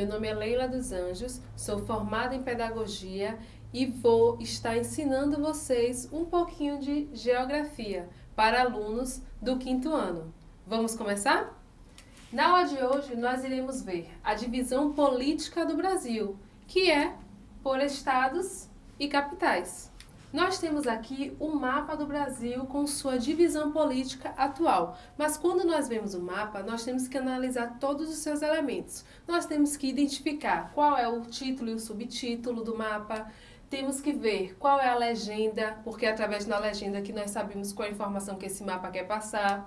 Meu nome é Leila dos Anjos, sou formada em Pedagogia e vou estar ensinando vocês um pouquinho de Geografia para alunos do quinto ano. Vamos começar? Na aula de hoje, nós iremos ver a divisão política do Brasil, que é por estados e capitais. Nós temos aqui o mapa do Brasil com sua divisão política atual, mas quando nós vemos o mapa, nós temos que analisar todos os seus elementos. Nós temos que identificar qual é o título e o subtítulo do mapa, temos que ver qual é a legenda, porque é através da legenda que nós sabemos qual é a informação que esse mapa quer passar.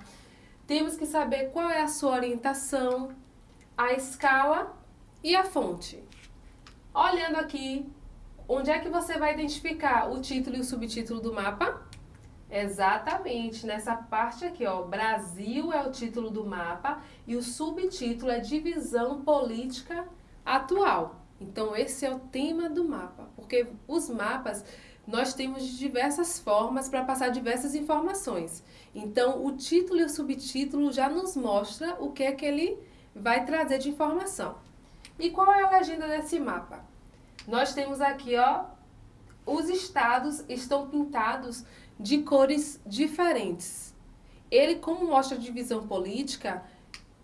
Temos que saber qual é a sua orientação, a escala e a fonte. Olhando aqui Onde é que você vai identificar o título e o subtítulo do mapa? Exatamente, nessa parte aqui, ó, Brasil é o título do mapa e o subtítulo é Divisão Política Atual. Então, esse é o tema do mapa, porque os mapas nós temos diversas formas para passar diversas informações. Então, o título e o subtítulo já nos mostra o que é que ele vai trazer de informação. E qual é a legenda desse mapa? Nós temos aqui, ó, os estados estão pintados de cores diferentes. Ele, como mostra divisão política,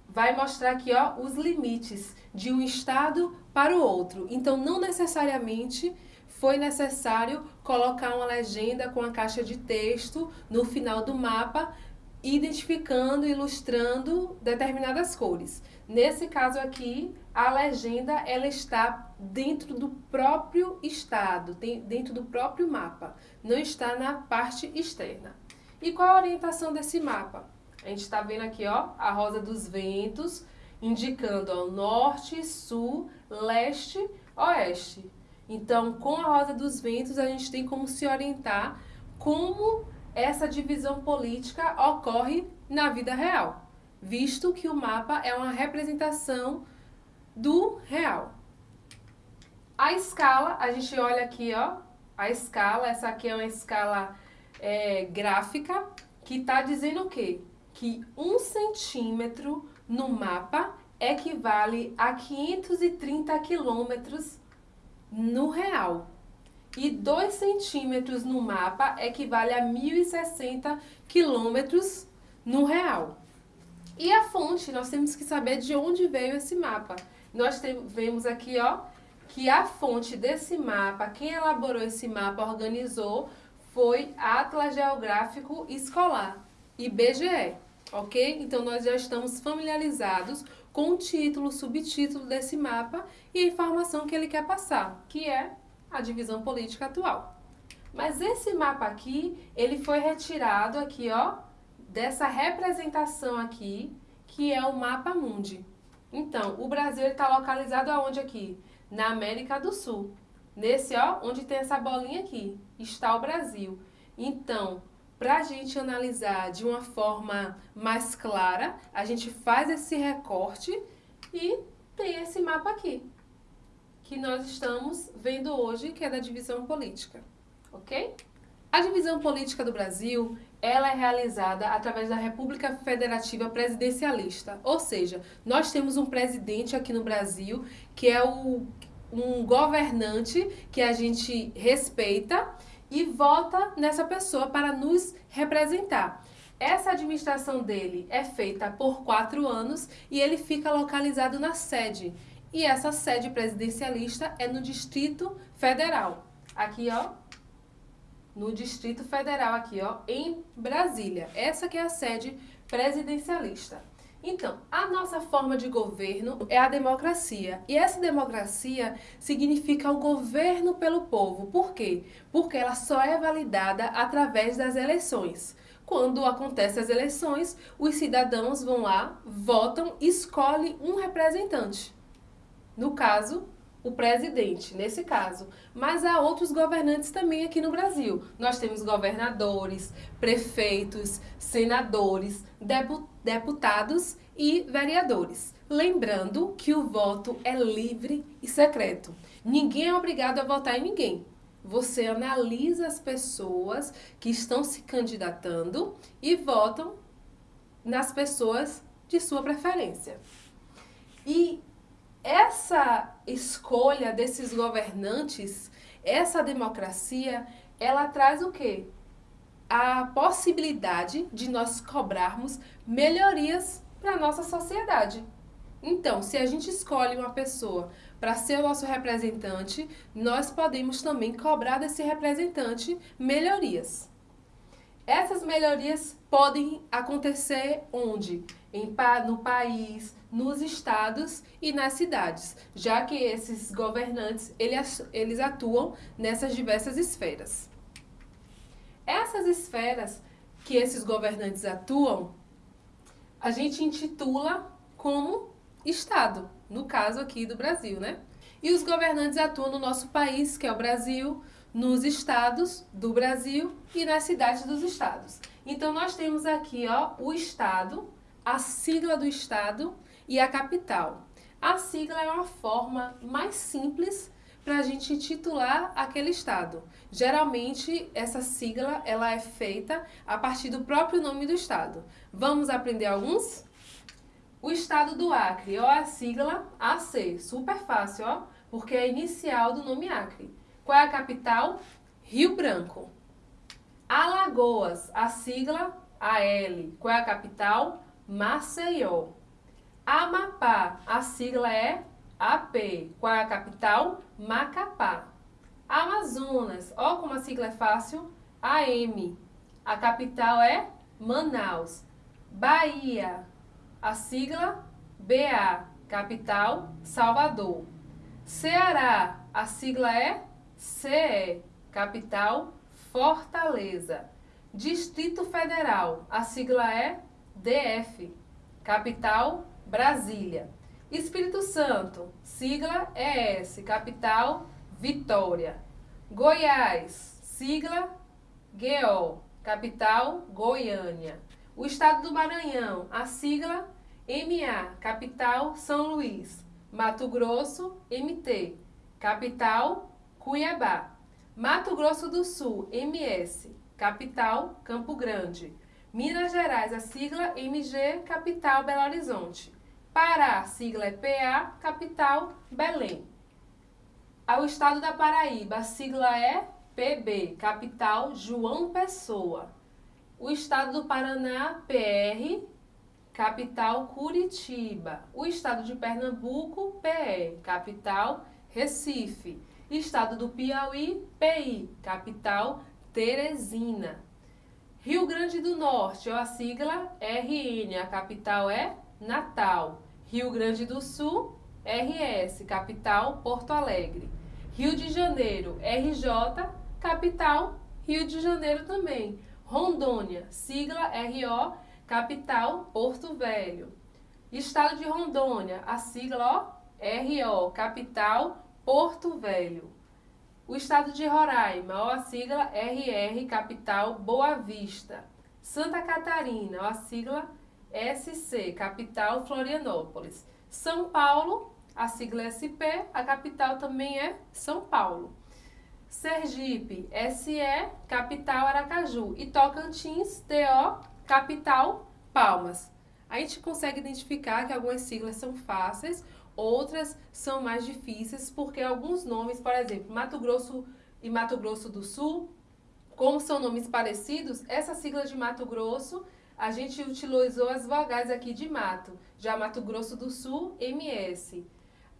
vai mostrar aqui, ó, os limites de um estado para o outro. Então, não necessariamente foi necessário colocar uma legenda com a caixa de texto no final do mapa, identificando, ilustrando determinadas cores. Nesse caso aqui, a legenda ela está dentro do próprio estado, dentro do próprio mapa, não está na parte externa. E qual a orientação desse mapa? A gente está vendo aqui ó, a rosa dos ventos, indicando ó, norte, sul, leste, oeste. Então, com a rosa dos ventos, a gente tem como se orientar como essa divisão política ocorre na vida real, visto que o mapa é uma representação do real. A escala, a gente olha aqui, ó, a escala, essa aqui é uma escala é, gráfica, que está dizendo o quê? Que um centímetro no mapa equivale a 530 quilômetros no real. E 2 centímetros no mapa equivale a 1.060 quilômetros no real. E a fonte, nós temos que saber de onde veio esse mapa. Nós vemos aqui, ó, que a fonte desse mapa, quem elaborou esse mapa, organizou, foi Atlas Geográfico Escolar, IBGE, ok? Então, nós já estamos familiarizados com o título, subtítulo desse mapa e a informação que ele quer passar, que é a divisão política atual. Mas esse mapa aqui, ele foi retirado aqui, ó, dessa representação aqui, que é o mapa mundi. Então, o Brasil está localizado aonde aqui? Na América do Sul. Nesse, ó, onde tem essa bolinha aqui, está o Brasil. Então, para a gente analisar de uma forma mais clara, a gente faz esse recorte e tem esse mapa aqui, que nós estamos vendo hoje, que é da divisão política, ok? A divisão política do Brasil, ela é realizada através da República Federativa Presidencialista, ou seja, nós temos um presidente aqui no Brasil que é o, um governante que a gente respeita e vota nessa pessoa para nos representar. Essa administração dele é feita por quatro anos e ele fica localizado na sede. E essa sede presidencialista é no Distrito Federal. Aqui, ó, no Distrito Federal aqui, ó, em Brasília. Essa que é a sede presidencialista. Então, a nossa forma de governo é a democracia. E essa democracia significa o governo pelo povo. Por quê? Porque ela só é validada através das eleições. Quando acontecem as eleições, os cidadãos vão lá, votam, escolhem um representante. No caso, o presidente, nesse caso. Mas há outros governantes também aqui no Brasil. Nós temos governadores, prefeitos, senadores, deputados e vereadores. Lembrando que o voto é livre e secreto. Ninguém é obrigado a votar em ninguém. Você analisa as pessoas que estão se candidatando e votam nas pessoas de sua preferência. E essa escolha desses governantes, essa democracia, ela traz o quê? A possibilidade de nós cobrarmos melhorias para a nossa sociedade. Então, se a gente escolhe uma pessoa para ser o nosso representante, nós podemos também cobrar desse representante melhorias. Essas melhorias podem acontecer onde? Em, no país, nos estados e nas cidades, já que esses governantes eles, eles atuam nessas diversas esferas. Essas esferas que esses governantes atuam, a gente intitula como Estado, no caso aqui do Brasil, né? E os governantes atuam no nosso país, que é o Brasil, nos estados do Brasil e nas cidades dos estados. Então, nós temos aqui ó, o estado, a sigla do estado e a capital. A sigla é uma forma mais simples para a gente titular aquele estado. Geralmente, essa sigla ela é feita a partir do próprio nome do estado. Vamos aprender alguns? O estado do Acre, ó, a sigla AC, super fácil, ó, porque é a inicial do nome Acre. Qual é a capital? Rio Branco. Alagoas, a sigla AL. Qual é a capital? Maceió. Amapá, a sigla é AP. Qual é a capital? Macapá. Amazonas, ó como a sigla é fácil, AM. A capital é Manaus. Bahia, a sigla BA. Capital Salvador. Ceará, a sigla é CE, capital Fortaleza. Distrito Federal, a sigla é DF, capital Brasília. Espírito Santo, sigla ES, capital Vitória. Goiás, sigla GO, capital Goiânia. O estado do Maranhão, a sigla MA, capital São Luís. Mato Grosso, MT, capital Cuiabá. Mato Grosso do Sul, MS, capital Campo Grande. Minas Gerais, a sigla MG, capital Belo Horizonte. Pará, sigla é PA, capital Belém. Ao estado da Paraíba, a sigla é PB, capital João Pessoa. O estado do Paraná, PR, capital Curitiba. O estado de Pernambuco, PE, capital Recife. Estado do Piauí, PI, capital Teresina. Rio Grande do Norte, ó, a sigla RN, a capital é Natal. Rio Grande do Sul, RS, capital Porto Alegre. Rio de Janeiro, RJ, capital Rio de Janeiro também. Rondônia, sigla RO, capital Porto Velho. Estado de Rondônia, a sigla ó, RO, capital Porto Velho. O estado de Roraima, ó, a sigla RR, capital Boa Vista. Santa Catarina, ó, a sigla SC, capital Florianópolis. São Paulo, a sigla SP, a capital também é São Paulo. Sergipe, SE, capital Aracaju. E Tocantins, TO, capital Palmas. A gente consegue identificar que algumas siglas são fáceis, Outras são mais difíceis porque alguns nomes, por exemplo, Mato Grosso e Mato Grosso do Sul, como são nomes parecidos, essa sigla de Mato Grosso, a gente utilizou as vogais aqui de mato. Já Mato Grosso do Sul, MS.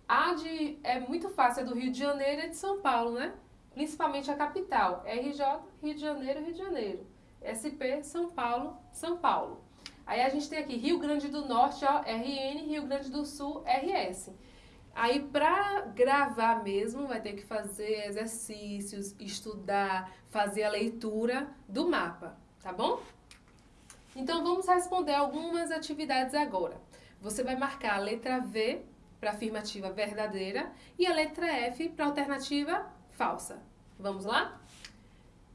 A de, é muito fácil, é do Rio de Janeiro e de São Paulo, né? Principalmente a capital. RJ, Rio de Janeiro, Rio de Janeiro. SP, São Paulo, São Paulo. Aí a gente tem aqui Rio Grande do Norte, ó, RN, Rio Grande do Sul, RS. Aí para gravar mesmo, vai ter que fazer exercícios, estudar, fazer a leitura do mapa, tá bom? Então vamos responder algumas atividades agora. Você vai marcar a letra V para afirmativa verdadeira e a letra F para alternativa falsa. Vamos lá?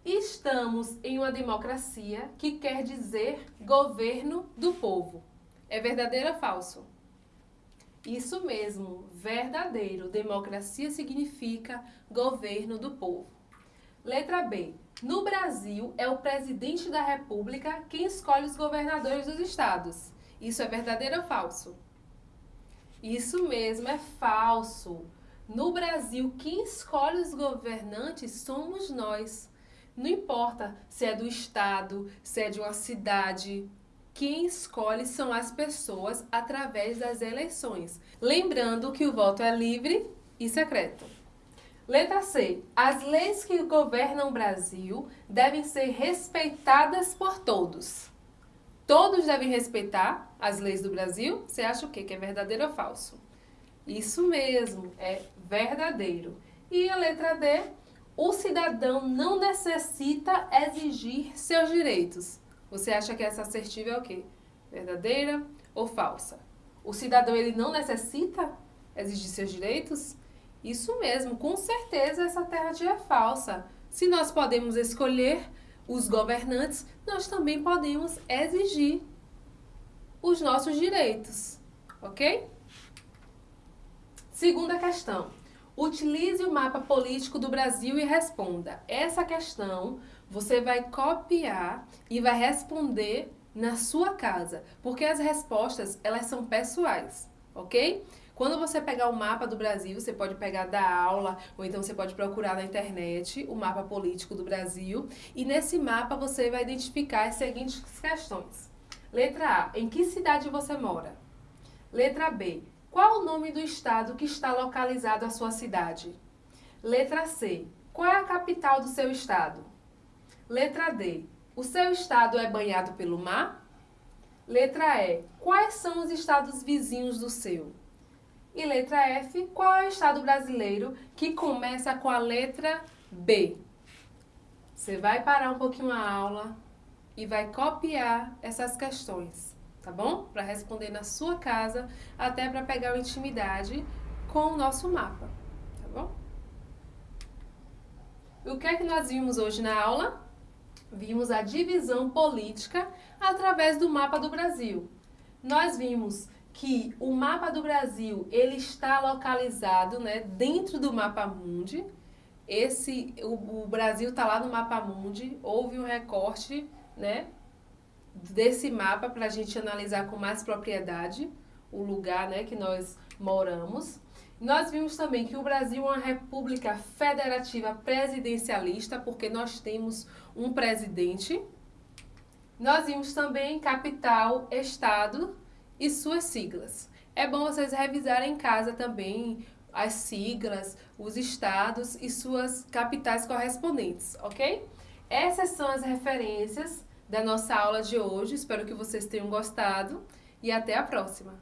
Estamos em uma democracia que quer dizer governo do povo. É verdadeiro ou falso? Isso mesmo, verdadeiro. Democracia significa governo do povo. Letra B. No Brasil, é o presidente da República quem escolhe os governadores dos estados. Isso é verdadeiro ou falso? Isso mesmo, é falso. No Brasil, quem escolhe os governantes somos nós. Não importa se é do estado, se é de uma cidade, quem escolhe são as pessoas através das eleições. Lembrando que o voto é livre e secreto. Letra C. As leis que governam o Brasil devem ser respeitadas por todos. Todos devem respeitar as leis do Brasil? Você acha o quê? Que é verdadeiro ou falso? Isso mesmo, é verdadeiro. E a letra D, o cidadão não necessita exigir seus direitos. Você acha que essa assertiva é o quê? Verdadeira ou falsa? O cidadão ele não necessita exigir seus direitos? Isso mesmo, com certeza essa alternativa é falsa. Se nós podemos escolher os governantes, nós também podemos exigir os nossos direitos, ok? Segunda questão. Utilize o mapa político do Brasil e responda. Essa questão você vai copiar e vai responder na sua casa, porque as respostas elas são pessoais, ok? Quando você pegar o mapa do Brasil, você pode pegar da aula, ou então você pode procurar na internet o mapa político do Brasil, e nesse mapa você vai identificar as seguintes questões. Letra A, em que cidade você mora? Letra B, qual o nome do estado que está localizado a sua cidade? Letra C. Qual é a capital do seu estado? Letra D. O seu estado é banhado pelo mar? Letra E. Quais são os estados vizinhos do seu? E letra F. Qual é o estado brasileiro que começa com a letra B? Você vai parar um pouquinho a aula e vai copiar essas questões tá bom? Para responder na sua casa, até para pegar intimidade com o nosso mapa, tá bom? O que é que nós vimos hoje na aula? Vimos a divisão política através do mapa do Brasil. Nós vimos que o mapa do Brasil ele está localizado né, dentro do mapa mundi. Esse, o, o Brasil está lá no mapa mundi, houve um recorte né, desse mapa para a gente analisar com mais propriedade o lugar né, que nós moramos. Nós vimos também que o Brasil é uma república federativa presidencialista, porque nós temos um presidente. Nós vimos também capital, estado e suas siglas. É bom vocês revisarem em casa também as siglas, os estados e suas capitais correspondentes, ok? Essas são as referências da nossa aula de hoje. Espero que vocês tenham gostado e até a próxima!